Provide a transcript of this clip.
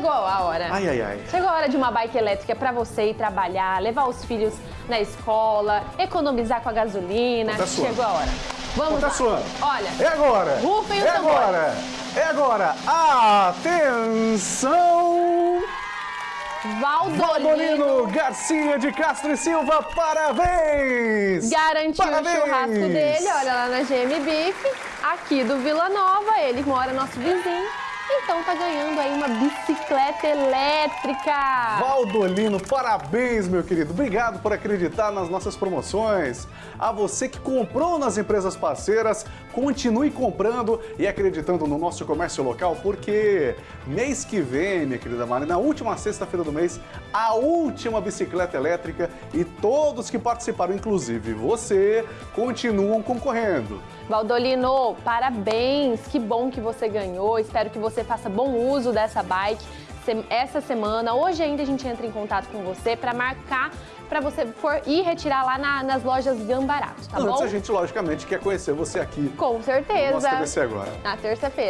Chegou a hora. Ai, ai, ai. Chegou a hora de uma bike elétrica para você ir trabalhar, levar os filhos na escola, economizar com a gasolina. Suando. Chegou a hora. Vamos Tá lá. suando. Olha, É agora. Rufem os É tambores. agora. É agora. Atenção! Valdolino Valdolino Garcia de Castro e Silva, parabéns! garantiu Parabéns! o churrasco dele, olha lá na GM Beef, aqui do Vila Nova, ele mora nosso vizinho, então tá ganhando aí uma bicicleta elétrica. Valdolino, parabéns, meu querido. Obrigado por acreditar nas nossas promoções. A você que comprou nas empresas parceiras, continue comprando e acreditando no nosso comércio local, porque mês que vem, minha querida Mari, na última sexta-feira do mês, a última bicicleta elétrica e todos que participaram, inclusive você, continuam concorrendo. Valdolino, parabéns! Que bom que você ganhou. Espero que você faça bom uso dessa bike essa semana. Hoje ainda a gente entra em contato com você para marcar para você for ir retirar lá na- nas lojas Gambarato, tá Antes bom? a gente, logicamente, quer conhecer você aqui Com no certeza. nosso TVC agora. Na terça-feira.